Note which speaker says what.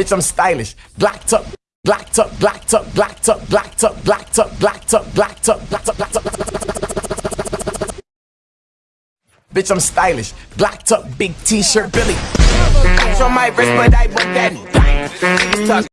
Speaker 1: Bitch, I'm stylish. Blacked up, blacked up, blacked up, blacked up, blacked up, blacked up, blacked up, blacked up, blacked up, blacked up. Bitch, I'm stylish. Blacked up, big t-shirt, Billy. On my wrist, but I want that. Niggas talk